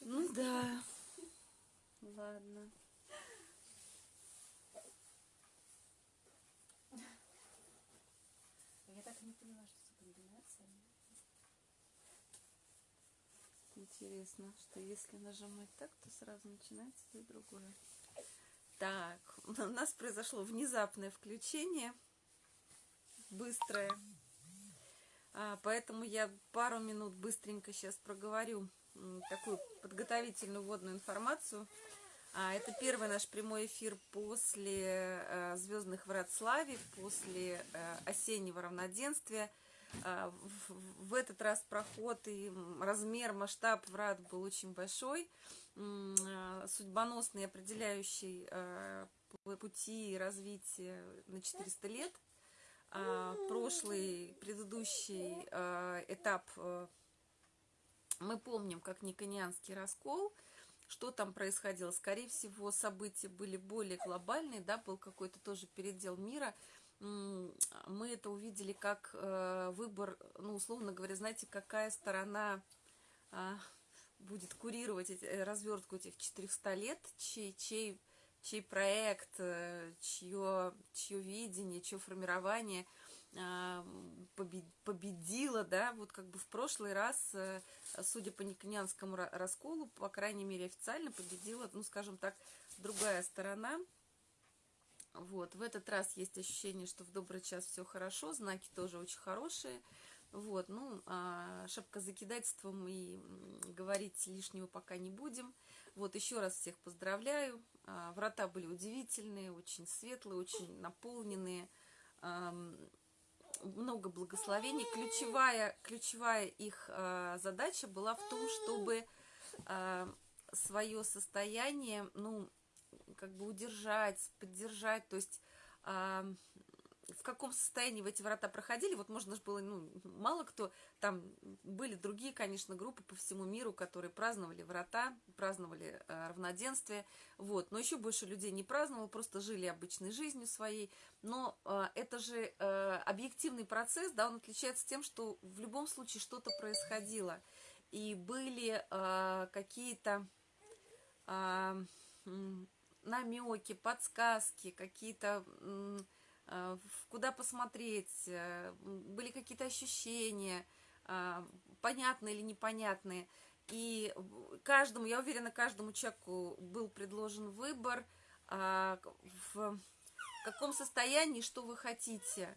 Ну да. Ладно. Я так и не поняла, что за комбинация. Интересно, что если нажимать так, то сразу начинается и другое. Так, у нас произошло внезапное включение, быстрое. А, поэтому я пару минут быстренько сейчас проговорю такую подготовительную вводную информацию. А, это первый наш прямой эфир после э, «Звездных врат славе», после э, осеннего равноденствия. А, в, этот раз проход и размер, масштаб врат был очень большой, а, судьбоносный, определяющий э, пути развития на 400 лет. Прошлый, предыдущий этап мы помним как Никонианский раскол, что там происходило. Скорее всего, события были более глобальные, да, был какой-то тоже передел мира. Мы это увидели как э, выбор, ну, условно говоря, знаете, какая сторона а, будет курировать э, развертку этих 400 лет, чей, чей, чей проект, э, чье, чье видение, чье формирование а, побе- победило, да, вот как бы в прошлый раз, э, судя по никонианскому ра- расколу, по крайней мере официально победила, ну, скажем так, другая сторона. Вот, в этот раз есть ощущение, что в добрый час все хорошо, знаки тоже очень хорошие. Вот, ну, а, шапкозакидательством и м, говорить лишнего пока не будем. Вот, еще раз всех поздравляю. А, врата были удивительные, очень светлые, очень наполненные. Много благословений. Ключевая, ключевая их а, задача была в том, чтобы свое состояние, ну, как бы удержать, поддержать, то есть а, в каком состоянии в эти врата проходили, вот можно же было, ну, мало кто, там были другие, конечно, группы по всему миру, которые праздновали врата, праздновали а, равноденствие, вот, но еще больше людей не праздновало, просто жили обычной жизнью своей, но а, это же а, объективный процесс, да, он отличается тем, что в любом случае что-то происходило, и были а, какие-то м, намеки, подсказки, какие-то в- куда посмотреть, э, были какие-то ощущения, а, понятные или непонятные. И в- каждому, я уверена, каждому человеку был предложен выбор, а, в каком состоянии, что вы хотите.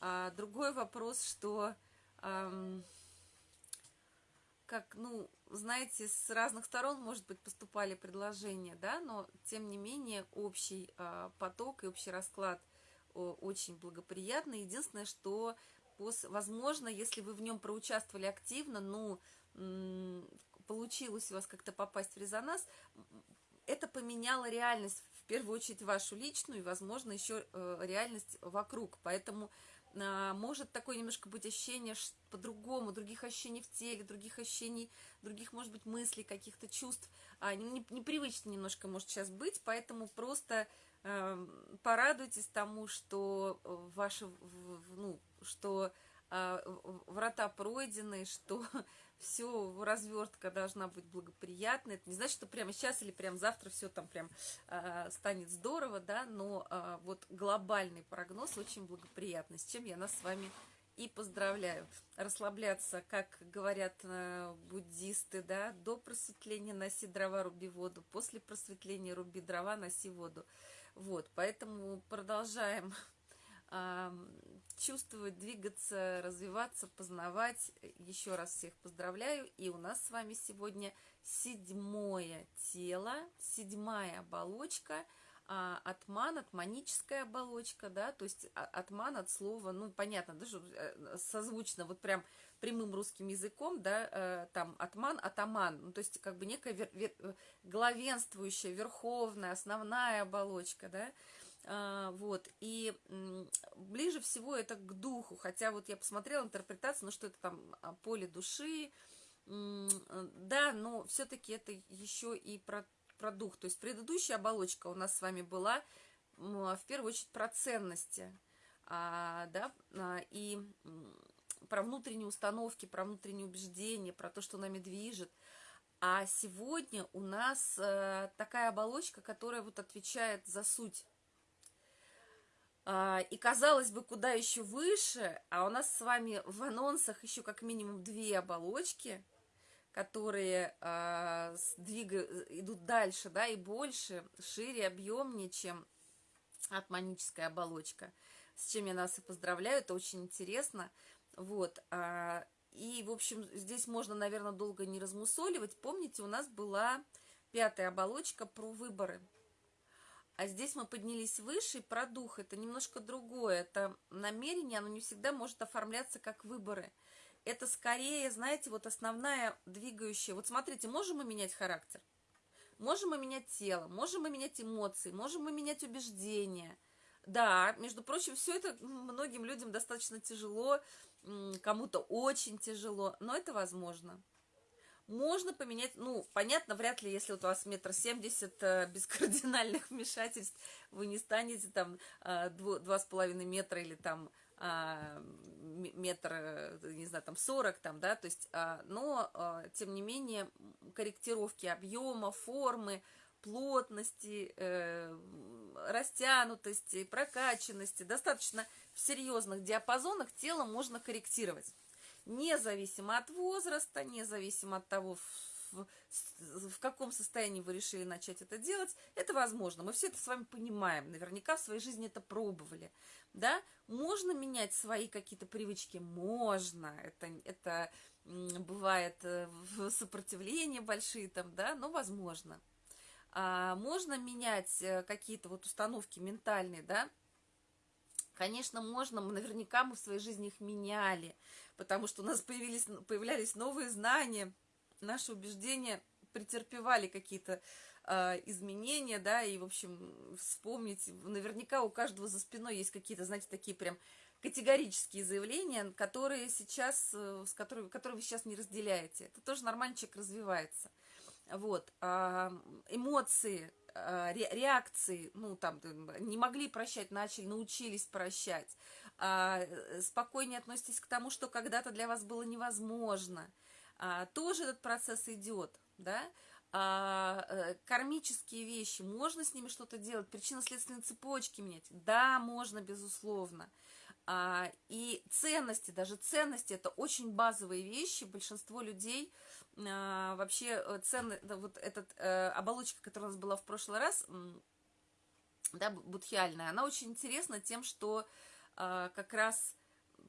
А, другой вопрос, что как, ну, знаете, с разных сторон, может быть, поступали предложения, да, но, тем не менее, общий поток и общий расклад очень благоприятный. Единственное, что, возможно, если вы в нем проучаствовали активно, ну, получилось у вас как-то попасть в резонанс, это поменяло реальность, в первую очередь, вашу личную, и, возможно, еще э, реальность вокруг. Поэтому а, может такое немножко быть ощущение по-другому, других ощущений в теле, других ощущений, других, может быть, мыслей, каких-то чувств. А, не- не- непривычно немножко может сейчас быть, поэтому просто порадуйтесь тому, что э, ваши, ну, что в- врата пройдены, что все, развертка должна быть благоприятной. Это не значит, что прямо сейчас или прямо завтра все там прям а, станет здорово, да, но вот глобальный прогноз очень благоприятный, с чем я нас с вами и поздравляю. Расслабляться, как говорят э, буддисты, да, до просветления носи дрова, руби воду, после просветления руби дрова, носи воду. Вот, поэтому продолжаем ам, чувствовать, двигаться, развиваться, познавать. Еще раз всех поздравляю. И у нас с вами сегодня седьмое тело, седьмая оболочка, а, атман, атманическая оболочка, да, то есть атман от слова, ну, понятно, да, что, э, созвучно, вот прям прямым русским языком, да, э, там атман, атаман, ну, то есть как бы некая вер- вер- э, главенствующая, верховная, основная оболочка, да, а, вот, и ближе всего это к духу, хотя вот я посмотрела интерпретацию, ну, что это там поле души, да, но все-таки это еще и про, про дух, то есть предыдущая оболочка у нас с вами была м, в первую очередь про ценности, а, да, а, и про внутренние установки, про внутренние убеждения, про то, что нами движет, А сегодня у нас э, такая оболочка, которая вот отвечает за суть. А, и казалось бы, куда еще выше, а у нас с вами в анонсах еще как минимум две оболочки, которые а, двигают, идут дальше, да, и больше, шире, объемнее, чем атманическая оболочка. С чем я нас и поздравляю, это очень интересно. Вот, а, и, в общем, здесь можно, наверное, долго не размусоливать. Помните, у нас была пятая оболочка про выборы. А здесь мы поднялись выше, и про дух. Это немножко другое. Это намерение, оно не всегда может оформляться как выборы. Это скорее, знаете, вот основная двигающая. Вот смотрите, можем мы менять характер? Можем мы менять тело, можем мы менять эмоции, можем мы менять убеждения. Да, между прочим, все это многим людям достаточно тяжело, кому-то очень тяжело, но это возможно. Можно поменять, ну, понятно, вряд ли, если вот у вас метр семьдесят э, без кардинальных вмешательств, вы не станете там э, два с половиной метра или там а, метр, э, не знаю, там сорок там, да, то есть, а, но, тем не менее, корректировки объема, формы, плотности, растянутости, прокачанности, достаточно в серьезных диапазонах тело можно корректировать. Независимо от возраста, независимо от того, в, каком состоянии вы решили начать это делать, это возможно. Мы все это с вами понимаем. Наверняка в своей жизни это пробовали. Да? Можно менять свои какие-то привычки? Можно. Это, это бывает э, сопротивление большие там, да, но возможно. А, можно менять э, какие-то вот установки ментальные, да, Конечно, можно, наверняка мы в своей жизни их меняли, потому что у нас появились, появлялись новые знания, наши убеждения претерпевали какие-то э, изменения, да, и, в общем, вспомнить, наверняка у каждого за спиной есть какие-то, знаете, такие прям категорические заявления, которые сейчас, э, с которыми, которые вы сейчас не разделяете. Это тоже нормально, человек развивается. Вот, э, эмоции, э, реакции, ну, там, не могли прощать, начали, научились прощать. Э, спокойнее относитесь к тому, что когда-то для вас было невозможно. Э, тоже этот процесс идет, да, а, э, кармические вещи, можно с ними что-то делать, причинно-следственные цепочки менять? Да, можно, безусловно. А, и ценности, даже ценности, это очень базовые вещи. Большинство людей а, вообще э, ценны, да, вот эта э, оболочка, которая у нас была в прошлый раз, да, будхиальная, она очень интересна тем, что а, как раз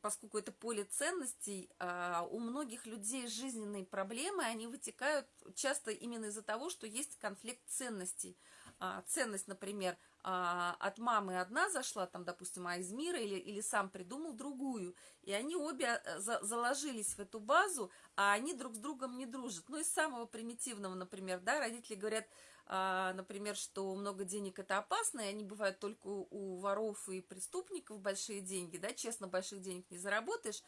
поскольку это поле ценностей, а, у многих людей жизненные проблемы, они вытекают часто именно из-за того, что есть конфликт ценностей. А, ценность, например, а, от мамы одна зашла, там, допустим, а из мира, или, или сам придумал другую, и они обе за, заложились в эту базу, а они друг с другом не дружат. Ну, из самого примитивного, например, да, родители говорят, например, что много денег это опасно, и они бывают только у воров и преступников большие деньги, да, честно, больших денег не заработаешь,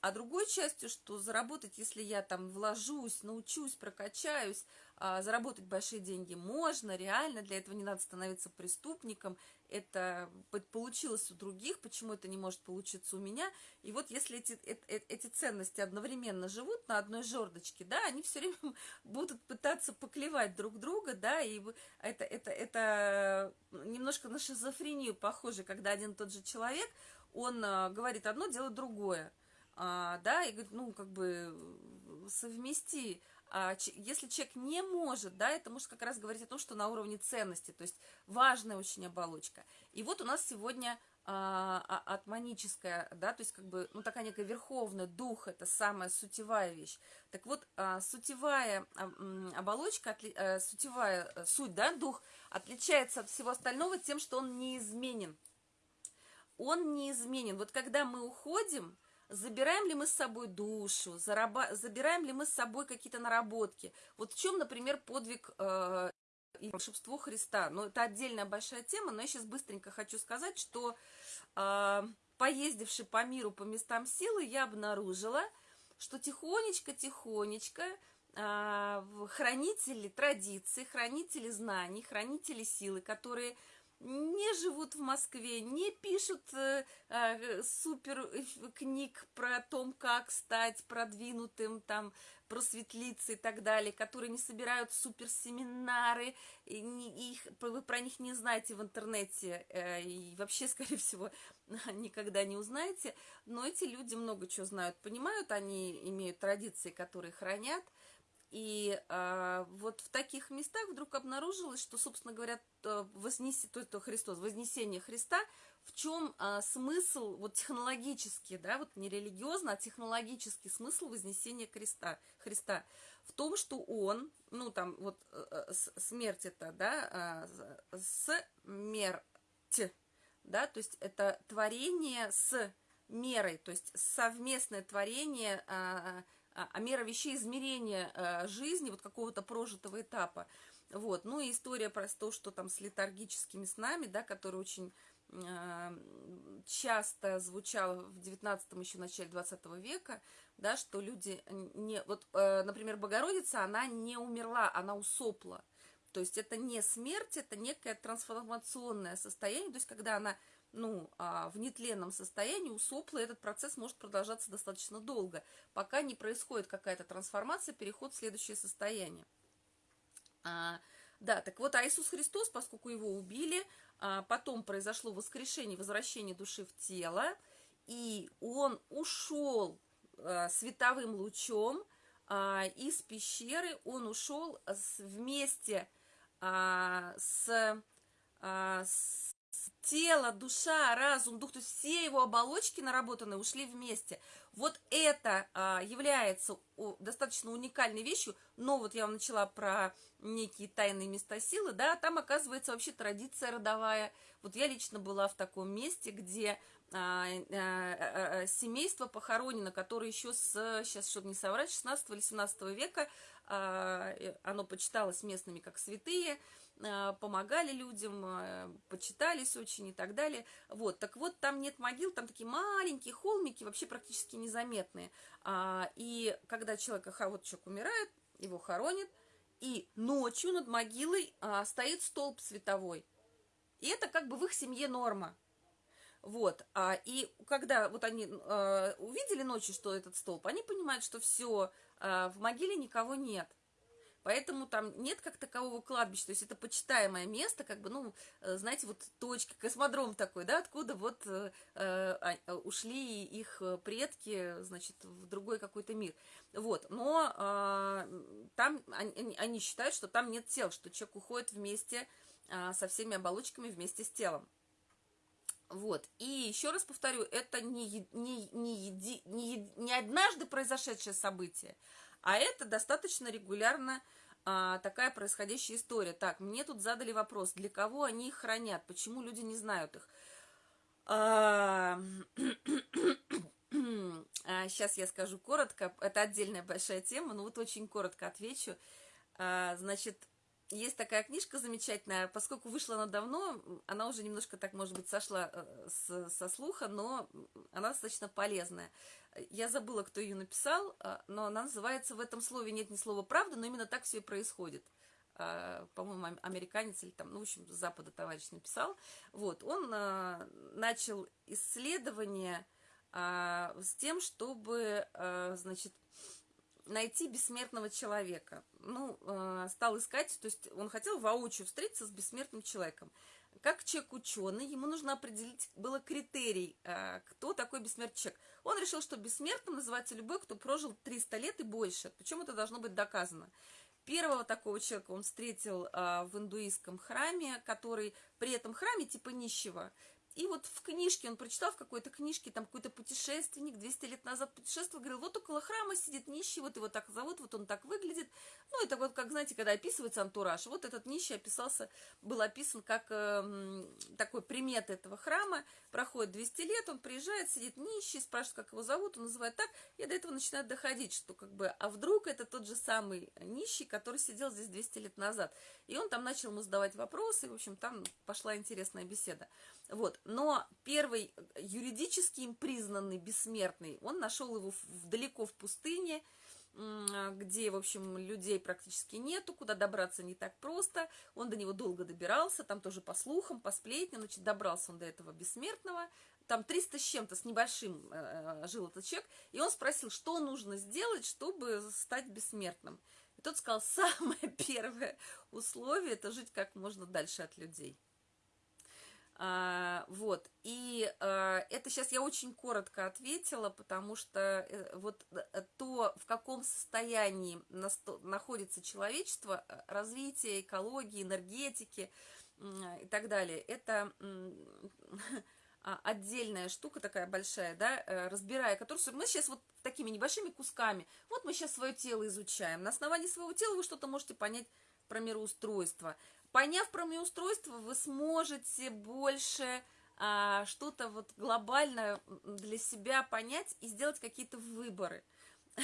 а другой частью, что заработать, если я там вложусь, научусь, прокачаюсь, а, заработать большие деньги можно, реально, для этого не надо становиться преступником, это получилось у других, почему это не может получиться у меня. И вот если эти, эти, эти ценности одновременно живут на одной жердочке, да, они все время будут пытаться поклевать друг друга, да, и это, это, это немножко на шизофрению похоже, когда один и тот же человек, он говорит одно, делает другое а, да, и говорит, ну, как бы совмести. А, если человек не может, да, это может как раз говорить о том, что на уровне ценности, то есть важная очень оболочка. И вот у нас сегодня а, а, атманическая, да, то есть как бы, ну, такая некая верховная, дух, это самая сутевая вещь. Так вот, сутевая оболочка, а, сутевая э, суть, да, дух, отличается от всего остального тем, что он неизменен. Он неизменен. Вот когда мы уходим, забираем ли мы с собой душу, зараба... забираем ли мы с собой какие-то наработки. Вот в чем, например, подвиг э, и волшебство Христа. Ну, это отдельная большая тема, но я сейчас быстренько хочу сказать, что э, поездивши по миру, по местам силы, я обнаружила, что тихонечко-тихонечко э, хранители традиций, хранители знаний, хранители силы, которые не живут в Москве, не пишут э, э, супер книг про том, как стать продвинутым, там, просветлиться и так далее, которые не собирают суперсеминары, и не, их, вы про них не знаете в интернете, э, и вообще, скорее всего, никогда не узнаете, но эти люди много чего знают, понимают, они имеют традиции, которые хранят, и а, вот в таких местах вдруг обнаружилось, что, собственно говоря, вознес... то, то Христос, вознесение Христа, в чем а, смысл, вот технологический, да, вот не религиозно, а технологический смысл вознесения Христа, Христа. В том, что он, ну там вот э, смерть это, да, а, смерть, да, то есть это творение с мерой, то есть совместное творение а, а, а мера вещей измерения а, жизни, вот какого-то прожитого этапа. Вот. Ну и история про то, что там с летаргическими снами, да, которые очень а, часто звучало в 19 еще начале 20 века, да, что люди не... Вот, например, Богородица, она не умерла, она усопла. То есть это не смерть, это некое трансформационное состояние, то есть когда она ну, а, в нетленном состоянии у сопла этот процесс может продолжаться достаточно долго, пока не происходит какая-то трансформация, переход в следующее состояние. А, да, так вот, а Иисус Христос, поскольку его убили, а, потом произошло воскрешение, возвращение души в тело, и он ушел а, световым лучом а, из пещеры, он ушел с, вместе а, с, а, с тело, душа, разум, дух, то есть все его оболочки наработанные ушли вместе. Вот это а, является о, достаточно уникальной вещью, но вот я вам начала про некие тайные места силы, да, там оказывается вообще традиция родовая. Вот я лично была в таком месте, где а, а, а, семейство похоронено, которое еще с, сейчас, чтобы не соврать, 16 или 17 века, а, оно почиталось местными как святые, помогали людям, э, почитались очень и так далее. Вот, так вот, там нет могил, там такие маленькие холмики, вообще практически незаметные. А, и когда человек, вот человек умирает, его хоронят, и ночью над могилой а, стоит столб световой. И это как бы в их семье норма. Вот, а, и когда вот они а, увидели ночью, что этот столб, они понимают, что все, а, в могиле никого нет. Поэтому там нет как такового кладбища, то есть это почитаемое место, как бы, ну, э, знаете, вот точка, космодром такой, да, откуда вот э, э, э ушли их предки, значит, в другой какой-то мир. Вот, но э, там они, они считают, что там нет тел, что человек уходит вместе э, со всеми оболочками вместе с телом. Вот. И еще раз повторю, это не, не, не, еди, не, не однажды произошедшее событие, а это достаточно регулярно а, такая происходящая история. Так, мне тут задали вопрос, для кого они их хранят, почему люди не знают их. А, а, сейчас я скажу коротко, это отдельная большая тема, но вот очень коротко отвечу. А, значит, есть такая книжка замечательная, поскольку вышла она давно, она уже немножко так, может быть, сошла э, с, со слуха, но она достаточно полезная. Я забыла, кто ее написал, э, но она называется «В этом слове нет ни слова правда», но именно так все и происходит. Э, по-моему, американец или там, ну, в общем, с Запада товарищ написал. Вот, он начал исследование с тем, чтобы, значит, найти бессмертного человека. Ну, стал искать, то есть он хотел воочию встретиться с бессмертным человеком. Как человек ученый, ему нужно определить, было критерий, кто такой бессмертный человек. Он решил, что бессмертным называется любой, кто прожил 300 лет и больше. Причем это должно быть доказано. Первого такого человека он встретил э, в индуистском храме, который при этом храме типа нищего. И вот в книжке, он прочитал в какой-то книжке, там какой-то путешественник 200 лет назад путешествовал, говорил, вот около храма сидит нищий, вот его так зовут, вот он так выглядит. Ну, это вот как, знаете, когда описывается антураж, вот этот нищий описался, был описан как э, такой примет этого храма. Проходит 200 лет, он приезжает, сидит нищий, спрашивает, как его зовут, он называет так, и до этого начинает доходить, что как бы, а вдруг это тот же самый нищий, который сидел здесь 200 лет назад. И он там начал ему задавать вопросы, и, в общем, там пошла интересная беседа. Вот. Но первый юридически им признанный бессмертный, он нашел его в, далеко в пустыне, где, в общем, людей практически нету, куда добраться не так просто. Он до него долго добирался, там тоже по слухам, по сплетням, значит, добрался он до этого бессмертного. Там 300 с чем-то, с небольшим э, э, жил этот человек, и он спросил, что нужно сделать, чтобы стать бессмертным. И тот сказал, самое первое условие – это жить как можно дальше от людей. А, вот, и а, это сейчас я очень коротко ответила, потому что э, вот э, то, в каком состоянии находится человечество, э, развитие экологии, энергетики и так далее, это отдельная штука такая большая, да, разбирая которую мы сейчас вот такими небольшими кусками, вот мы сейчас свое тело изучаем, на основании своего тела вы что-то можете понять про мироустройство, Поняв про устройство, вы сможете больше а, что-то вот глобально для себя понять и сделать какие-то выборы.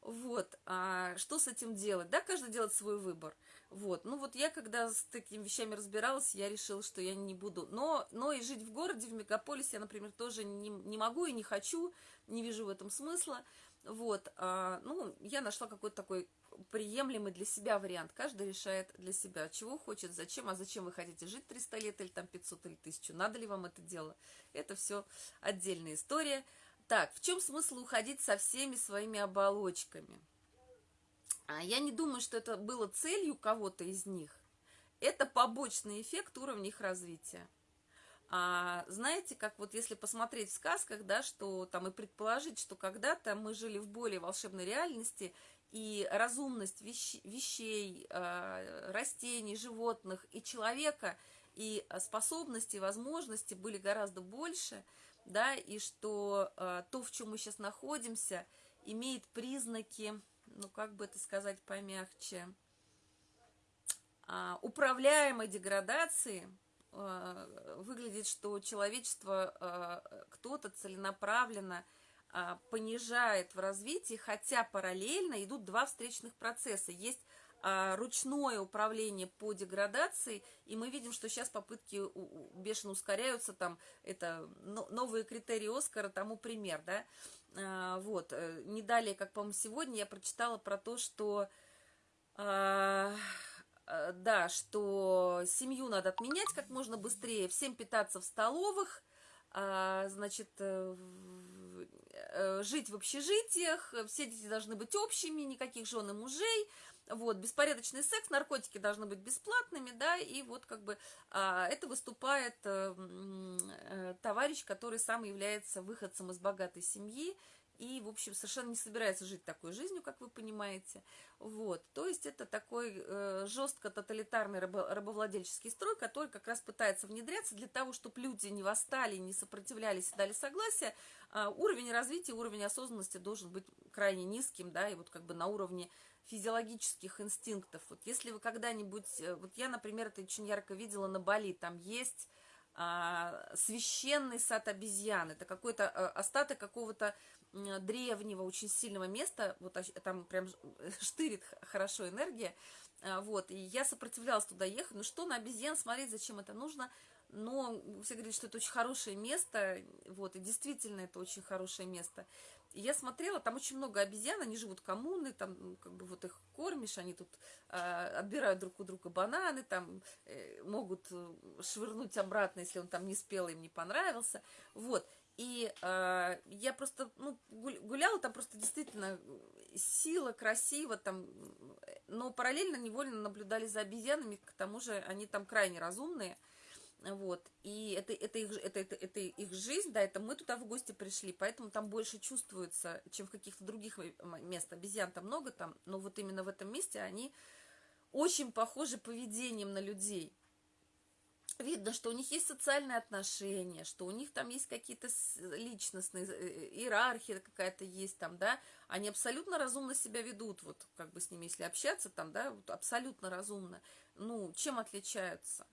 Вот, а что с этим делать? Да, каждый делает свой выбор. Вот, ну вот я, когда с такими вещами разбиралась, я решила, что я не буду. Но, но и жить в городе, в мегаполисе я, например, тоже не, не могу и не хочу, не вижу в этом смысла. Вот, а, ну, я нашла какой-то такой приемлемый для себя вариант. Каждый решает для себя, чего хочет, зачем, а зачем вы хотите жить 300 лет или там 500 или 1000. Надо ли вам это дело? Это все отдельная история. Так, в чем смысл уходить со всеми своими оболочками? А я не думаю, что это было целью кого-то из них. Это побочный эффект уровня их развития. А, знаете, как вот если посмотреть в сказках, да, что там и предположить, что когда-то мы жили в более волшебной реальности, и разумность вещ, вещей, э, растений, животных и человека, и способности, возможности были гораздо больше, да, и что э, то, в чем мы сейчас находимся, имеет признаки, ну, как бы это сказать помягче, э, управляемой деградации, э, выглядит, что человечество, э, кто-то целенаправленно – а, понижает в развитии, хотя параллельно идут два встречных процесса. Есть а, ручное управление по деградации, и мы видим, что сейчас попытки бешено ускоряются, там это новые критерии Оскара, тому пример, да, а, вот, э, не далее, как, по-моему, сегодня я прочитала про то, что, да, что семью надо отменять как можно быстрее, всем питаться в столовых, значит, э, Э, жить в общежитиях, все дети должны быть общими, никаких жен и мужей, вот, беспорядочный секс, наркотики должны быть бесплатными, да, и вот как бы а, это выступает а, а, товарищ, который сам является выходцем из богатой семьи, и, в общем, совершенно не собирается жить такой жизнью, как вы понимаете. Вот. То есть это такой э, жестко тоталитарный рабо рабовладельческий строй, который как раз пытается внедряться для того, чтобы люди не восстали, не сопротивлялись и дали согласие. Э, уровень развития, уровень осознанности должен быть крайне низким, да, и вот как бы на уровне физиологических инстинктов. Вот если вы когда-нибудь, э, вот я, например, это очень ярко видела на Бали, там есть а, священный сад обезьян, это какой-то а, остаток какого-то древнего, очень сильного места, вот там прям штырит хорошо энергия, а, вот, и я сопротивлялась туда ехать, ну что на обезьян смотреть, зачем это нужно, но все говорят, что это очень хорошее место, вот, и действительно это очень хорошее место. И я смотрела, там очень много обезьян, они живут коммуны, там как бы вот их кормишь, они тут э, отбирают друг у друга бананы, там э, могут э, швырнуть обратно, если он там не спел, им не понравился, вот. И э, я просто ну, гуляла там просто действительно сила, красиво там, но параллельно невольно наблюдали за обезьянами, к тому же они там крайне разумные, вот, и это, это, их, это, это, это их жизнь, да, это мы туда в гости пришли, поэтому там больше чувствуется, чем в каких-то других местах. Обезьян там много там, но вот именно в этом месте они очень похожи поведением на людей. Видно, что у них есть социальные отношения, что у них там есть какие-то личностные, э, э, иерархия какая-то есть там, да, они абсолютно разумно себя ведут, вот как бы с ними, если общаться там, да, вот абсолютно разумно. Ну, чем отличаются?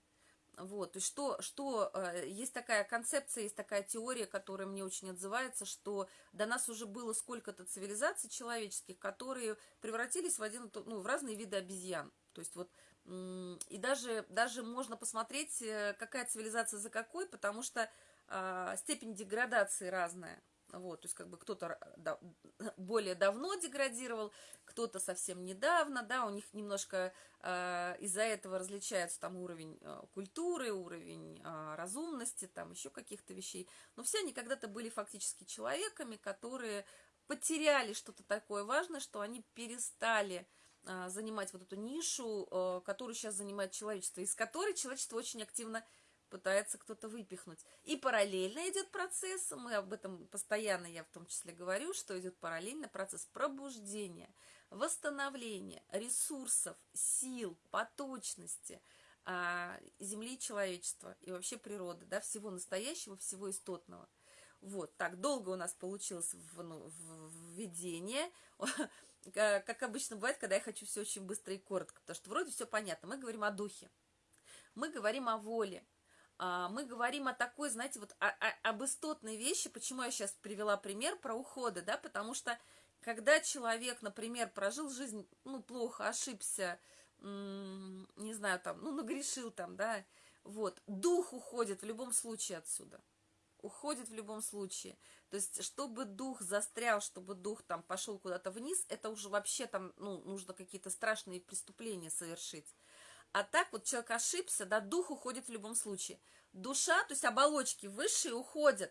Вот, и что, что э, есть такая концепция, есть такая теория, которая мне очень отзывается, что до нас уже было сколько-то цивилизаций человеческих, которые превратились в, один, ну, в разные виды обезьян. То есть вот, и даже, даже можно посмотреть, э, какая цивилизация за какой, потому что э, степень деградации разная. Вот, то есть как бы кто-то да, более давно деградировал, кто-то совсем недавно, да, у них немножко э, из-за этого различается там уровень э, культуры, уровень э, разумности, там еще каких-то вещей. Но все они когда-то были фактически человеками, которые потеряли что-то такое важное, что они перестали занимать вот эту нишу, э, которую сейчас занимает человечество, из которой человечество очень активно пытается кто-то выпихнуть. И параллельно идет процесс, мы об этом постоянно, я в том числе говорю, что идет параллельно процесс пробуждения, восстановления ресурсов, сил, поточности а, земли и человечества и вообще природы, да, всего настоящего, всего истотного. Вот, так, долго у нас получилось в, ну, введение, как обычно бывает, когда я хочу все очень быстро и коротко, потому что вроде все понятно. Мы говорим о духе, мы говорим о воле, а, мы говорим о такой, знаете, вот о, об истотной вещи, почему я сейчас привела пример про уходы, да, потому что когда человек, например, прожил жизнь, ну, плохо, ошибся, не знаю, там, ну, нагрешил там, да, вот, дух уходит в любом случае отсюда, уходит в любом случае, то есть, чтобы дух застрял, чтобы дух там пошел куда-то вниз, это уже вообще там, ну, нужно какие-то страшные преступления совершить, а так вот человек ошибся, да, дух уходит в любом случае. Душа, то есть оболочки высшие уходят.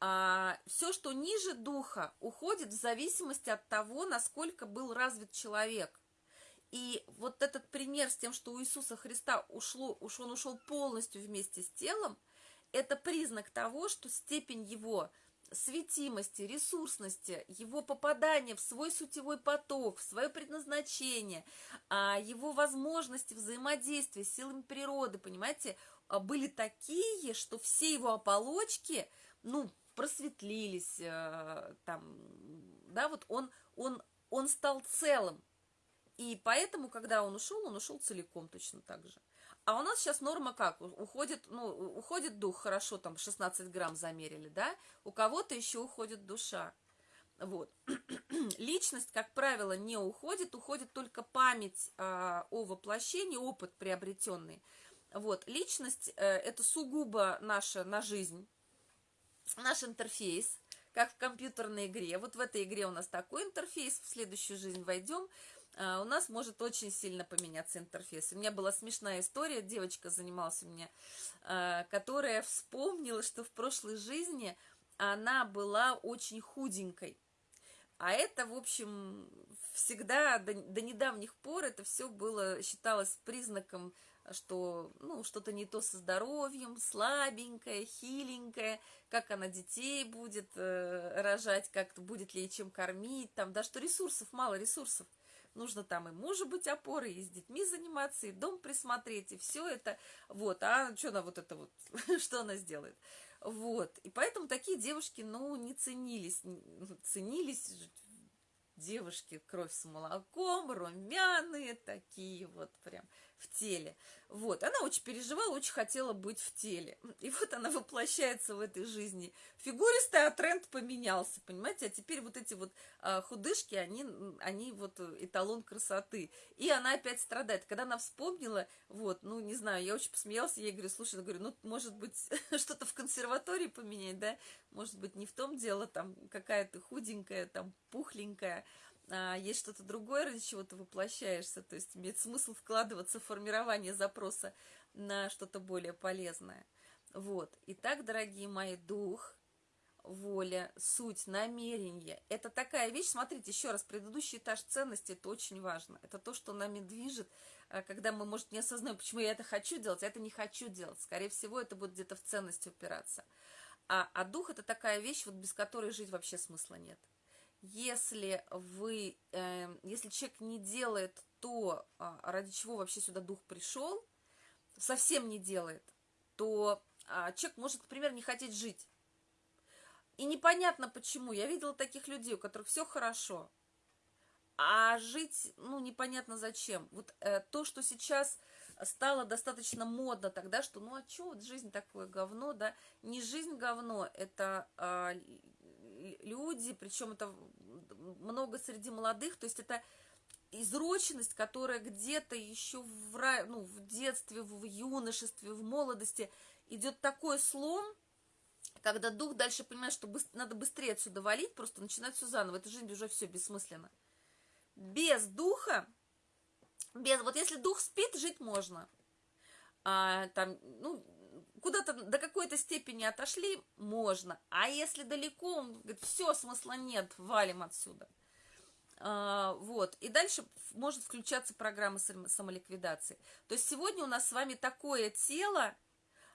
А все, что ниже духа, уходит в зависимости от того, насколько был развит человек. И вот этот пример с тем, что у Иисуса Христа ушло, уж он ушел полностью вместе с телом, это признак того, что степень его светимости, ресурсности, его попадания в свой сутевой поток, в свое предназначение, а, его возможности взаимодействия с силами природы, понимаете, а, были такие, что все его оболочки, ну, просветлились, э, там, да, вот он, он, он стал целым. И поэтому, когда он ушел, он ушел целиком точно так же. А у нас сейчас норма как? Уходит, ну, уходит дух, хорошо, там 16 грамм замерили, да? У кого-то еще уходит душа. Вот. Личность, как правило, не уходит, уходит только память а, о воплощении, опыт приобретенный. Вот. Личность э, это сугубо наша на жизнь, наш интерфейс, как в компьютерной игре. Вот в этой игре у нас такой интерфейс, в следующую жизнь войдем, у нас может очень сильно поменяться интерфейс. У меня была смешная история, девочка занималась у меня, а, которая вспомнила, что в прошлой жизни она была очень худенькой. А это, в общем, всегда, до, до недавних пор это все было, считалось признаком, что, ну, что-то не то со здоровьем, слабенькая, хиленькая, как она детей будет э, рожать, как будет ли чем кормить, там, да, что ресурсов, мало ресурсов нужно там и мужу быть опорой, и с детьми заниматься, и дом присмотреть, и все это, вот, а что она вот это вот, что она сделает, вот, и поэтому такие девушки, ну, не ценились, ценились девушки кровь с молоком, румяные такие вот прям в теле. Вот, она очень переживала, очень хотела быть в теле. И вот она воплощается в этой жизни. Фигуристая, а тренд поменялся, понимаете? А теперь вот эти вот а, худышки, они, они вот эталон красоты. И она опять страдает. Когда она вспомнила, вот, ну, не знаю, я очень посмеялась, я ей говорю, слушай, говорю, ну, может быть, что-то в консерватории поменять, да? Может быть, не в том дело, там, какая то худенькая, там, пухленькая, а, есть что-то другое, ради чего ты воплощаешься, то есть имеет смысл вкладываться в формирование запроса на что-то более полезное. Вот. Итак, дорогие мои, дух, воля, суть, намерение. Это такая вещь, смотрите, еще раз, предыдущий этаж ценности, это очень важно. Это то, что нами движет, а, когда мы, может, не осознаем, почему я это хочу делать, а это не хочу делать. Скорее всего, это будет где-то в ценности упираться. А, а дух – это такая вещь, вот без которой жить вообще смысла нет если вы, э, если человек не делает то, э, ради чего вообще сюда дух пришел, совсем не делает, то э, человек может, например, не хотеть жить. И непонятно почему. Я видела таких людей, у которых все хорошо, а жить, ну, непонятно зачем. Вот э, то, что сейчас стало достаточно модно тогда, что, ну, а что, вот жизнь такое говно, да? Не жизнь говно, это э, люди, причем это много среди молодых, то есть это изроченность, которая где-то еще в, ну, в детстве, в юношестве, в молодости идет такой слом, когда дух дальше понимает, что надо быстрее отсюда валить, просто начинать все заново. Эта жизнь уже все бессмысленно. Без духа, без, вот если дух спит, жить можно. А, там, ну, куда-то до какой-то степени отошли, можно. А если далеко, он говорит, все, смысла нет, валим отсюда. А, вот. И дальше может включаться программа сам- самоликвидации. То есть сегодня у нас с вами такое тело,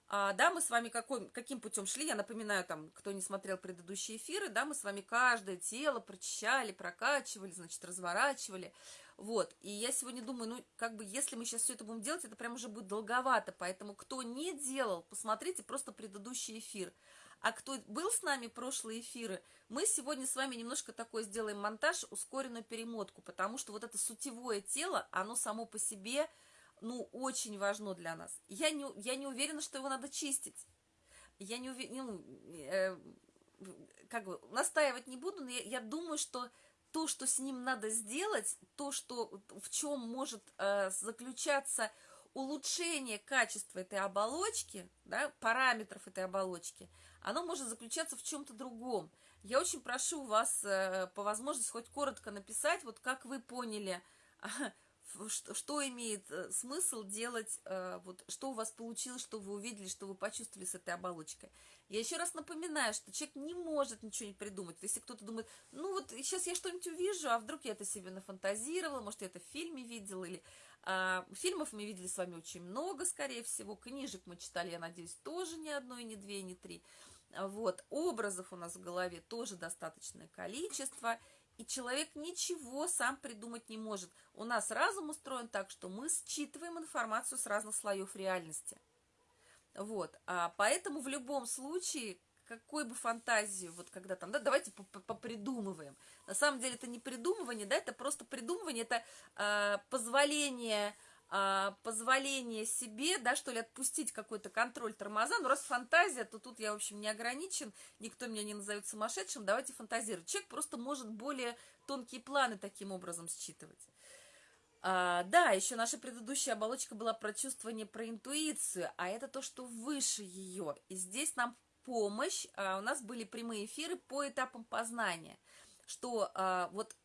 а, да, мы с вами какой, каким путем шли, я напоминаю, там, кто не смотрел предыдущие эфиры, да, мы с вами каждое тело прочищали, прокачивали, значит, разворачивали, вот, и я сегодня думаю, ну, как бы, если мы сейчас все это будем делать, это прям уже будет долговато, поэтому, кто не делал, посмотрите просто предыдущий эфир, а кто был с нами прошлые эфиры, мы сегодня с вами немножко такой сделаем монтаж, ускоренную перемотку, потому что вот это сутевое тело, оно само по себе, ну, очень важно для нас. Я не, я не уверена, что его надо чистить. Я не уверена, ну, э, как бы, настаивать не буду, но я, я думаю, что то, что с ним надо сделать, то, что, в чем может э, заключаться улучшение качества этой оболочки, да, параметров этой оболочки, оно может заключаться в чем-то другом. Я очень прошу вас э, по возможности хоть коротко написать, вот как вы поняли, что, что имеет э, смысл делать, э, вот что у вас получилось, что вы увидели, что вы почувствовали с этой оболочкой. Я еще раз напоминаю, что человек не может ничего не придумать. Если кто-то думает, ну вот сейчас я что-нибудь увижу, а вдруг я это себе нафантазировала, может, я это в фильме видела, или а, фильмов мы видели с вами очень много, скорее всего, книжек мы читали, я надеюсь, тоже не одно, и не две, и не три. Вот, образов у нас в голове тоже достаточное количество, и человек ничего сам придумать не может. У нас разум устроен так, что мы считываем информацию с разных слоев реальности. Вот, а поэтому в любом случае, какой бы фантазию, вот когда там, да, давайте попридумываем. На самом деле это не придумывание, да, это просто придумывание, это э, позволение а, позволение себе, да, что ли, отпустить какой-то контроль тормоза. Ну, раз фантазия, то тут я, в общем, не ограничен, никто меня не назовет сумасшедшим, давайте фантазировать. Человек просто может более тонкие планы таким образом считывать. А, да, еще наша предыдущая оболочка была про чувствование, про интуицию, а это то, что выше ее. И здесь нам помощь, а, у нас были прямые эфиры по этапам познания, что а, вот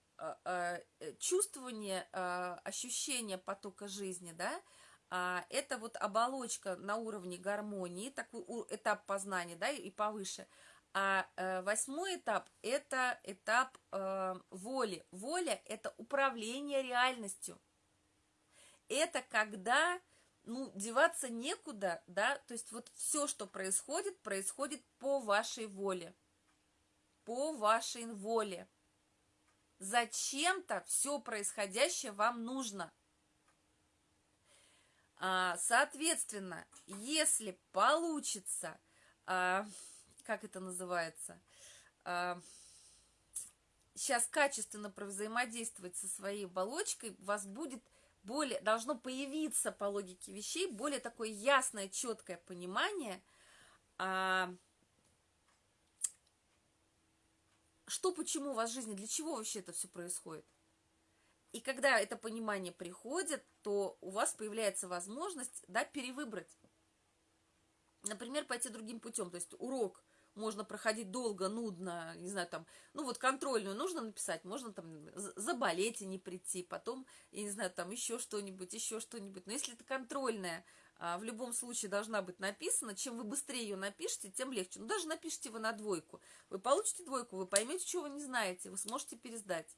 чувствование, а, ощущение потока жизни, да, это вот оболочка на уровне гармонии, такой этап познания, да, и повыше. А э, восьмой этап – это этап э, воли. Воля – это управление реальностью. Это когда, ну, деваться некуда, да, то есть вот все, что происходит, происходит по вашей воле. По вашей воле. Зачем-то все происходящее вам нужно. А, соответственно, если получится, а, как это называется, а, сейчас качественно взаимодействовать со своей оболочкой, у вас будет более, должно появиться по логике вещей более такое ясное, четкое понимание, а, что, почему у вас в жизни, для чего вообще это все происходит. И когда это понимание приходит, то у вас появляется возможность, да, перевыбрать. Например, пойти другим путем. То есть урок можно проходить долго, нудно, не знаю, там, ну вот контрольную нужно написать, можно там заболеть и не прийти, потом, я не знаю, там еще что-нибудь, еще что-нибудь. Но если это контрольная, в любом случае должна быть написана. Чем вы быстрее ее напишите, тем легче. Ну, даже напишите вы на двойку. Вы получите двойку, вы поймете, чего вы не знаете, вы сможете пересдать.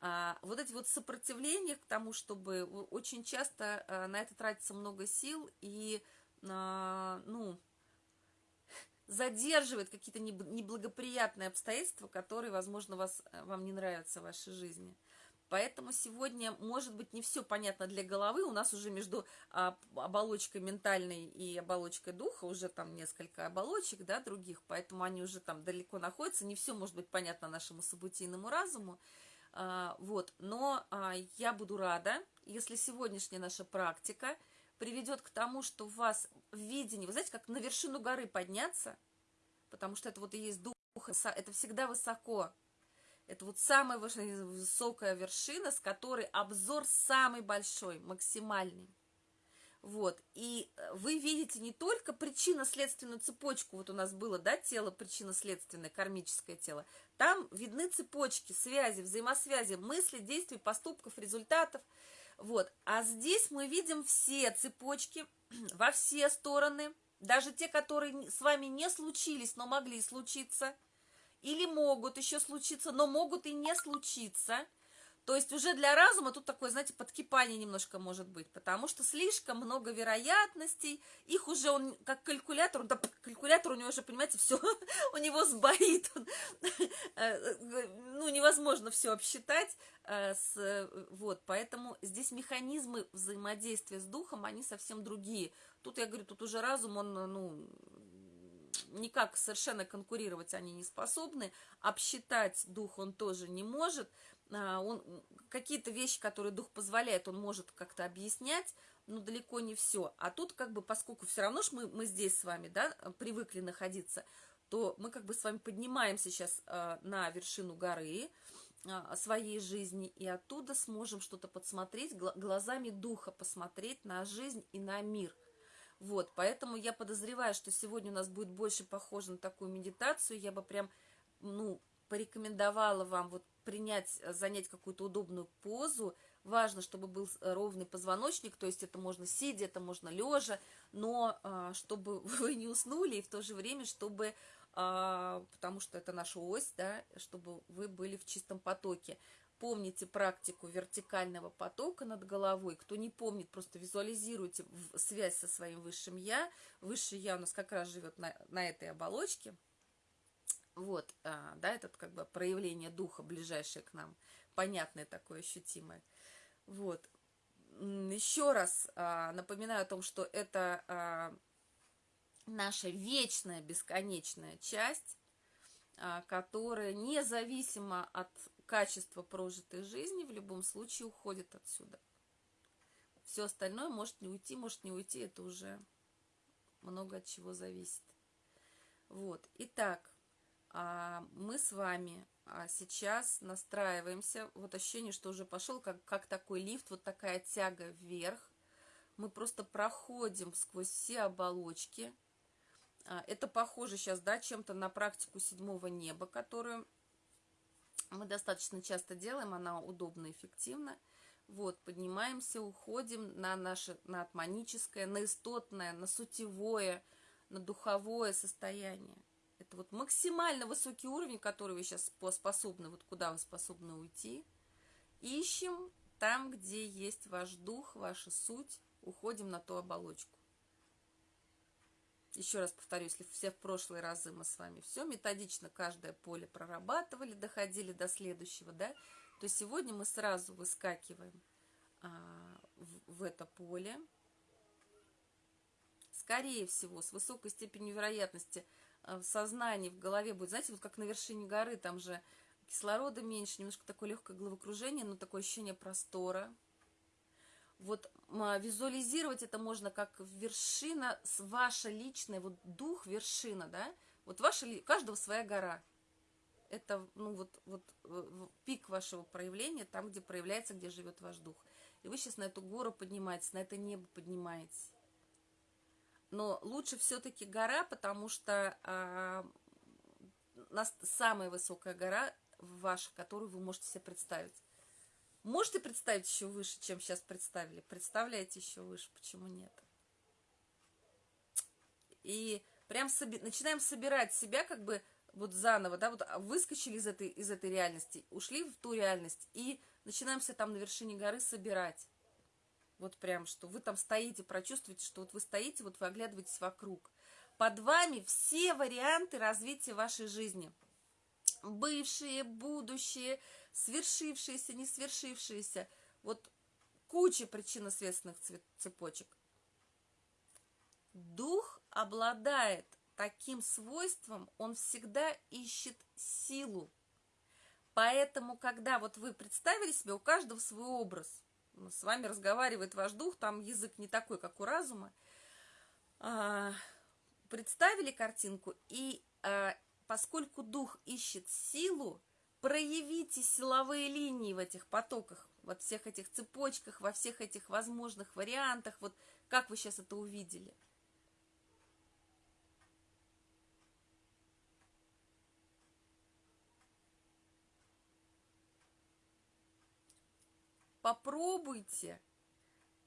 А, вот эти вот сопротивления к тому, чтобы очень часто а, на это тратится много сил и, а, ну, задерживает какие-то неблагоприятные обстоятельства, которые, возможно, вас, вам не нравятся в вашей жизни. Поэтому сегодня, может быть, не все понятно для головы. У нас уже между а, оболочкой ментальной и оболочкой духа уже там несколько оболочек, да, других, поэтому они уже там далеко находятся. Не все может быть понятно нашему событийному разуму. А, вот, но а, я буду рада, если сегодняшняя наша практика приведет к тому, что у вас в видении, вы знаете, как на вершину горы подняться, потому что это вот и есть дух, это всегда высоко, это вот самая высокая вершина, с которой обзор самый большой, максимальный. Вот, и э, вы видите не только причинно-следственную цепочку, вот у нас было, да, тело причинно-следственное, кармическое тело, там видны цепочки, связи, взаимосвязи, мыслей, действий, поступков, результатов, вот, а здесь мы видим все цепочки во все стороны, даже те, которые с вами не случились, но могли случиться, или могут еще случиться, но могут и не случиться – то есть уже для разума тут такое, знаете, подкипание немножко может быть, потому что слишком много вероятностей, их уже он, как калькулятор, да, калькулятор у него уже, понимаете, все, у него сбоит, э, ну, невозможно все обсчитать, э, вот, поэтому здесь механизмы взаимодействия с духом, они совсем другие. Тут, я говорю, тут уже разум, он, ну, никак совершенно конкурировать они не способны, обсчитать дух он тоже не может, а, он какие-то вещи, которые дух позволяет, он может как-то объяснять, но далеко не все. А тут как бы, поскольку все равно ж мы, мы здесь с вами, да, привыкли находиться, то мы как бы с вами поднимаемся сейчас э, на вершину горы э, своей жизни, и оттуда сможем что-то подсмотреть, гл глазами духа посмотреть на жизнь и на мир. Вот, поэтому я подозреваю, что сегодня у нас будет больше похоже на такую медитацию, я бы прям, ну, порекомендовала вам вот принять, э, занять какую-то удобную позу. Важно, чтобы был э, ровный позвоночник, то есть это можно сидя, это можно лежа, но а, чтобы вы не уснули и в то же время, чтобы, а, потому что это наша ось, да, чтобы вы были в чистом потоке. Помните практику вертикального потока над головой. Кто не помнит, просто визуализируйте связь со своим высшим Я. Высшее Я у нас как раз живет на, на этой оболочке. Вот, а, да, этот как бы проявление духа, ближайшее к нам, понятное такое, ощутимое. Вот. Еще раз а, напоминаю о том, что это а, наша вечная, бесконечная часть, которая независимо от качества прожитой жизни в любом случае уходит отсюда. Все остальное может не уйти, может не уйти, это уже много от чего зависит. Вот, итак, а, мы с вами а, сейчас настраиваемся, вот ощущение, что уже пошел как, как такой лифт, вот такая тяга вверх. Мы просто проходим сквозь все оболочки. А, это похоже сейчас, да, чем-то на практику седьмого неба, которую мы достаточно часто делаем, она удобна эффективна. Вот, поднимаемся, уходим на наше, на атманическое, на истотное, на сутевое, на духовое состояние. Это вот максимально высокий уровень, который вы сейчас способны, вот куда вы способны уйти. Ищем там, где есть ваш дух, ваша суть, уходим на ту оболочку. Еще раз повторю, если все в прошлые разы мы с вами все методично каждое поле прорабатывали, доходили до следующего, да, то сегодня мы сразу выскакиваем а, в, в это поле. Скорее всего, с высокой степенью вероятности – в сознании, в голове будет, знаете, вот как на вершине горы, там же кислорода меньше, немножко такое легкое головокружение, но такое ощущение простора. Вот а, визуализировать это можно как вершина, ваша личная, вот дух вершина, да, вот ваша, каждого своя гора. Это, ну, вот, вот пик вашего проявления, там, где проявляется, где живет ваш дух. И вы сейчас на эту гору поднимаетесь, на это небо поднимаетесь но лучше все-таки гора, потому что э, нас самая высокая гора ваша, которую вы можете себе представить. Можете представить еще выше, чем сейчас представили? Представляете еще выше, почему нет? И прям соби начинаем собирать себя как бы вот заново, да, вот выскочили из этой, из этой реальности, ушли в ту реальность и начинаемся там на вершине горы собирать. Вот прям, что вы там стоите, прочувствуете, что вот вы стоите, вот вы оглядываетесь вокруг. Под вами все варианты развития вашей жизни. Бывшие, будущие, свершившиеся, не свершившиеся. Вот куча причинно-следственных цепочек. Дух обладает таким свойством, он всегда ищет силу. Поэтому, когда вот вы представили себе, у каждого свой образ – с вами разговаривает ваш дух, там язык не такой, как у разума. А, представили картинку, и а, поскольку дух ищет силу, проявите силовые линии в этих потоках. во всех этих цепочках, во всех этих возможных вариантах. Вот как вы сейчас это увидели? Попробуйте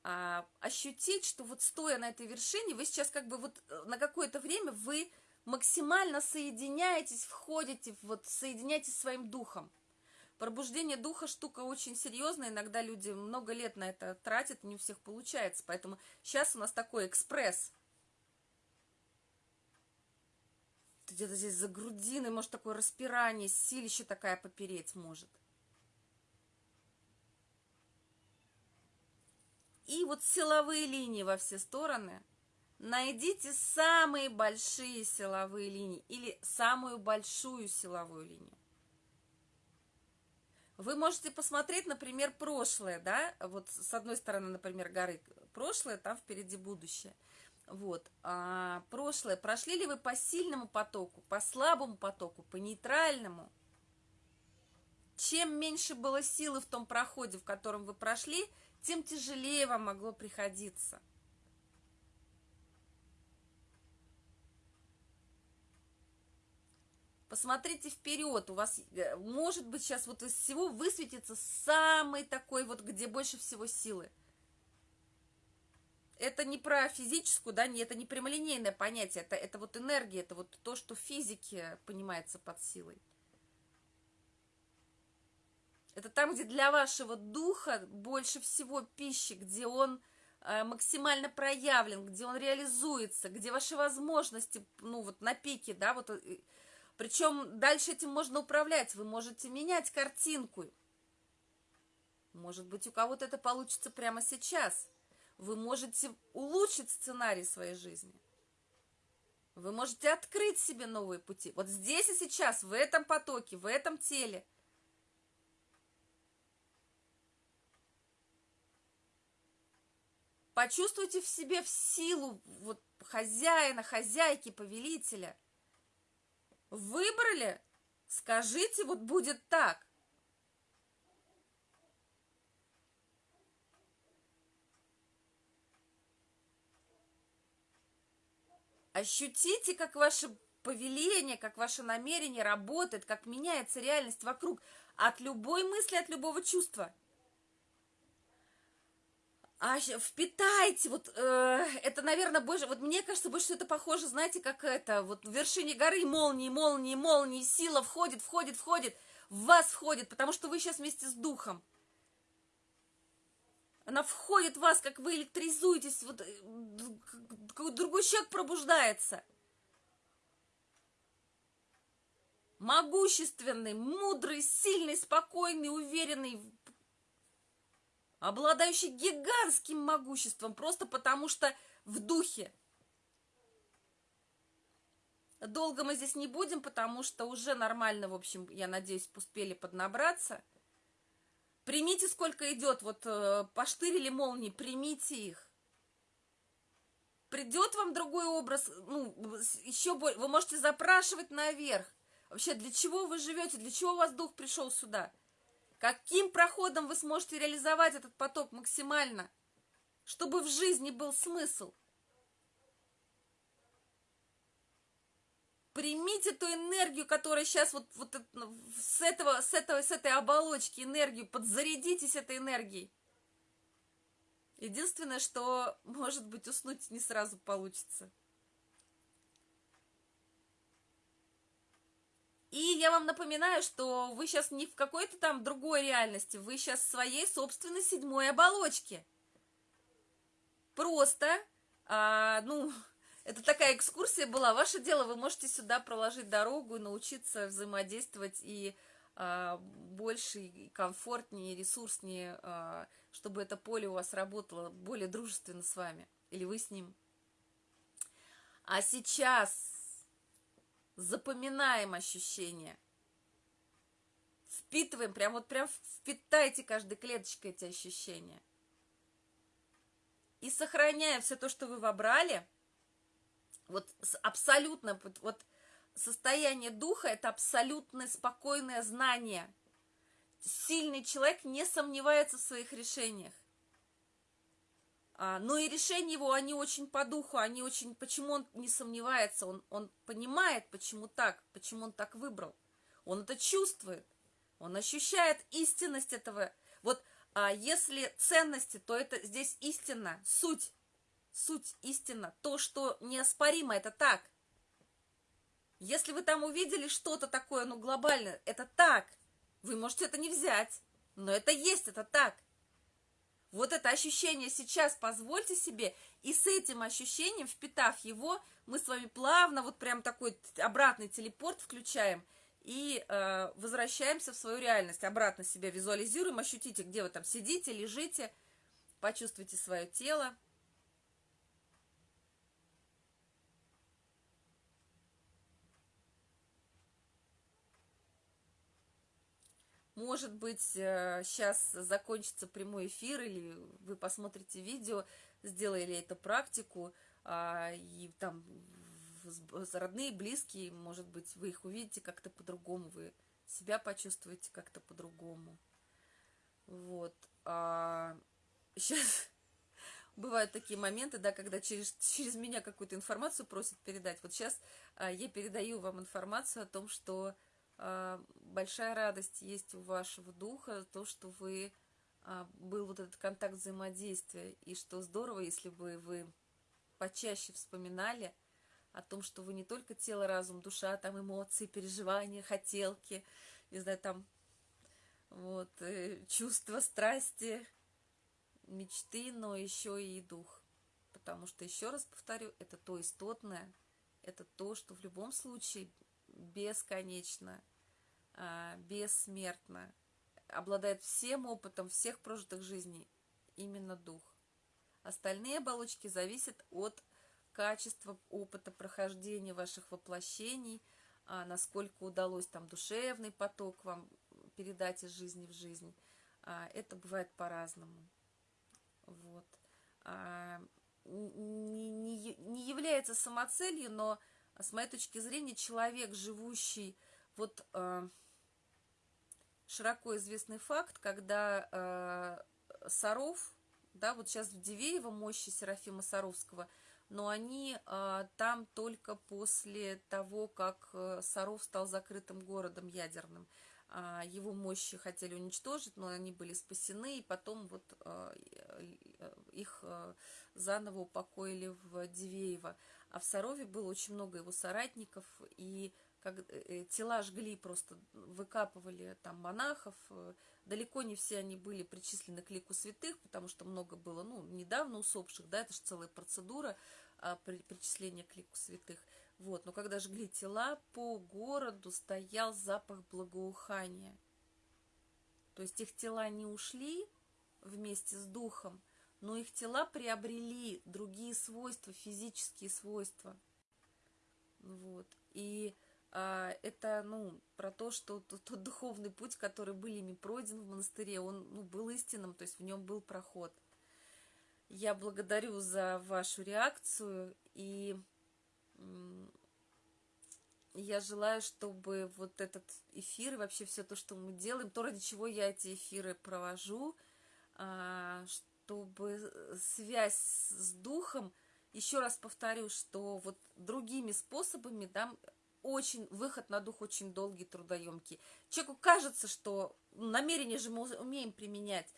а, ощутить, что вот стоя на этой вершине, вы сейчас как бы вот э, на какое-то время вы максимально соединяетесь, входите, вот соединяетесь своим духом. Пробуждение духа штука очень серьезная, иногда люди много лет на это тратят, не у всех получается, поэтому сейчас у нас такой экспресс. Где-то здесь за грудиной, может, такое распирание, силище такая попереть может. И вот силовые линии во все стороны. Найдите самые большие силовые линии или самую большую силовую линию. Вы можете посмотреть, например, прошлое, да, вот с одной стороны, например, горы прошлое, там впереди будущее. Вот, а прошлое, прошли ли вы по сильному потоку, по слабому потоку, по нейтральному? Чем меньше было силы в том проходе, в котором вы прошли, тем тяжелее вам могло приходиться. Посмотрите вперед, у вас, э, может быть, сейчас вот из всего высветится самый такой вот, где больше всего силы. Это не про физическую, да, это не прямолинейное понятие, это, это вот энергия, это вот то, что в физике понимается под силой. Это там, где для вашего духа больше всего пищи, где он э, максимально проявлен, где он реализуется, где ваши возможности, ну вот на пике, да, вот э, причем дальше этим можно управлять, вы можете менять картинку. Может быть, у кого-то это получится прямо сейчас. Вы можете улучшить сценарий своей жизни. Вы можете открыть себе новые пути. Вот здесь и сейчас, в этом потоке, в этом теле. Почувствуйте в себе в силу вот, хозяина, хозяйки, повелителя – Выбрали? Скажите, вот будет так. Ощутите, как ваше повеление, как ваше намерение работает, как меняется реальность вокруг от любой мысли, от любого чувства а впитайте, вот э, это, наверное, больше, вот мне кажется, больше это похоже, знаете, как это, вот в вершине горы молнии, молнии, молнии, сила входит, входит, входит, в вас входит, потому что вы сейчас вместе с духом. Она входит в вас, как вы электризуетесь, вот э, другой человек пробуждается. Могущественный, мудрый, сильный, спокойный, уверенный, обладающий гигантским могуществом, просто потому что в духе. Долго мы здесь не будем, потому что уже нормально, в общем, я надеюсь, успели поднабраться. Примите, сколько идет, вот э, поштырили молнии, примите их. Придет вам другой образ, ну, еще более, вы можете запрашивать наверх. Вообще, для чего вы живете, для чего у вас дух пришел сюда? Каким проходом вы сможете реализовать этот поток максимально, чтобы в жизни был смысл? Примите ту энергию, которая сейчас вот, вот с, этого, с, этого, с этой оболочки энергию, подзарядитесь этой энергией. Единственное, что, может быть, уснуть не сразу получится. И я вам напоминаю, что вы сейчас не в какой-то там другой реальности, вы сейчас в своей собственной седьмой оболочке. Просто, а, ну, это такая экскурсия была. Ваше дело, вы можете сюда проложить дорогу и научиться взаимодействовать и а, больше, и комфортнее, и ресурснее, а, чтобы это поле у вас работало более дружественно с вами, или вы с ним. А сейчас запоминаем ощущения. Впитываем, прям вот прям впитайте каждой клеточкой эти ощущения. И сохраняя все то, что вы вобрали, вот абсолютно, вот состояние духа – это абсолютное спокойное знание. сильный человек не сомневается в своих решениях. А, но и решения его, они очень по духу, они очень... Почему он не сомневается? Он, он понимает, почему так, почему он так выбрал. Он это чувствует. Он ощущает истинность этого. Вот а если ценности, то это здесь истина, суть. Суть истина. То, что неоспоримо, это так. Если вы там увидели что-то такое, ну, глобальное, это так. Вы можете это не взять, но это есть, это так. Вот это ощущение сейчас позвольте себе, и с этим ощущением, впитав его, мы с вами плавно, вот прям такой обратный телепорт включаем и э, возвращаемся в свою реальность. Обратно себя визуализируем, ощутите, где вы там сидите, лежите, почувствуйте свое тело. Может быть, сейчас э, закончится прямой эфир, или вы посмотрите видео, сделали эту практику, а, и там родные, близкие, может быть, вы их увидите как-то по-другому, вы себя почувствуете как-то по-другому. Вот. А сейчас бывают такие моменты, да, когда через, через меня какую-то информацию просят передать. Вот сейчас а, я передаю вам информацию о том, что а, большая радость есть у вашего духа, то, что вы а, был вот этот контакт взаимодействия, и что здорово, если бы вы почаще вспоминали о том, что вы не только тело, разум, душа, там эмоции, переживания, хотелки, не знаю, там вот, э, чувства, страсти, мечты, но еще и дух. Потому что, еще раз повторю, это то истотное, это то, что в любом случае бесконечно, а, бессмертно, обладает всем опытом всех прожитых жизней, именно дух. Остальные оболочки зависят от качества опыта прохождения ваших воплощений, а, насколько удалось там душевный поток вам передать из жизни в жизнь. А, это бывает по-разному. Вот. Не, не, не является самоцелью, но с моей точки зрения, человек, живущий, вот широко известный факт, когда э, Саров, да, вот сейчас в Дивеево мощи Серафима Саровского, но они э, там только после того, как э, Саров стал закрытым городом ядерным. Э, его мощи хотели уничтожить, но они были спасены, и потом вот э, их э, заново упокоили в Дивеево. А в Сарове было очень много его соратников, и э, э, тела жгли просто, выкапывали там монахов. Э, далеко не все они были причислены к лику святых, потому что много было, ну, недавно усопших, да, это же целая процедура а, при, причисления к лику святых. Вот, но когда жгли тела, по городу стоял запах благоухания. То есть их тела не ушли вместе с духом, но их тела приобрели другие свойства, физические свойства. Вот. И это, ну, про то, что тот, тот духовный путь, который был ими пройден в монастыре, он ну, был истинным, то есть в нем был проход. Я благодарю за вашу реакцию, и я желаю, чтобы вот этот эфир и вообще все то, что мы делаем, то, ради чего я эти эфиры провожу, а, чтобы связь с духом, еще раз повторю, что вот другими способами, да, очень, выход на дух очень долгий, трудоемкий. Человеку кажется, что намерение же мы умеем применять.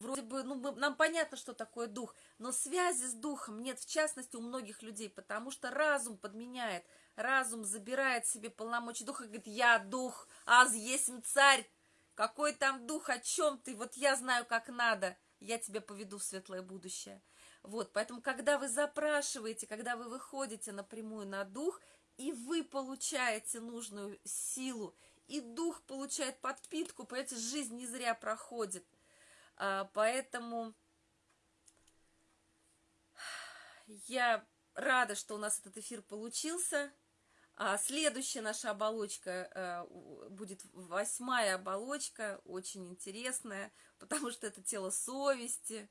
Вроде бы, ну, мы, нам понятно, что такое дух, но связи с духом нет, в частности, у многих людей, потому что разум подменяет, разум забирает себе полномочия духа и говорит, я дух, аз есть царь, какой там дух, о чем ты, вот я знаю, как надо я тебя поведу в светлое будущее. Вот, поэтому, когда вы запрашиваете, когда вы выходите напрямую на дух, и вы получаете нужную силу, и дух получает подпитку, понимаете, жизнь не зря проходит. А, поэтому я рада, что у нас этот эфир получился. А следующая наша оболочка а, будет восьмая оболочка, очень интересная, потому что это тело совести.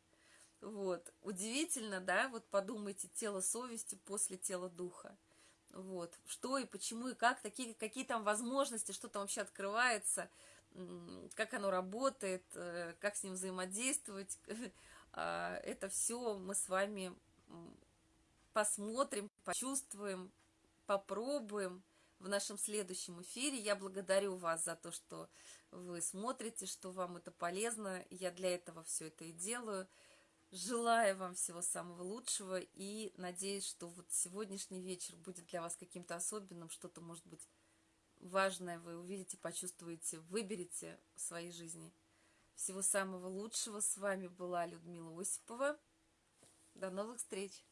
Вот. Удивительно, да? Вот подумайте, тело совести после тела духа. Вот. Что и почему и как, такие, какие там возможности, что там вообще открывается. как оно работает, э, как с ним взаимодействовать. А, Это все мы с вами посмотрим, почувствуем, попробуем в нашем следующем эфире. Я благодарю вас за то, что вы смотрите, что вам это полезно. Я для этого все это и делаю. Желаю вам всего самого лучшего и надеюсь, что вот сегодняшний вечер будет для вас каким-то особенным, что-то, может быть, важное вы увидите, почувствуете, выберете в своей жизни. Всего самого лучшего. С вами была Людмила Осипова. До новых встреч!